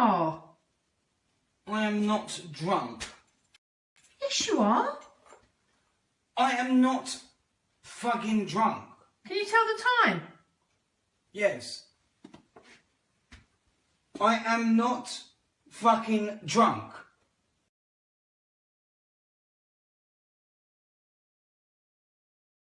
are. I am not drunk. Yes, you are. I am not fucking drunk. Can you tell the time? Yes. I am not fucking drunk.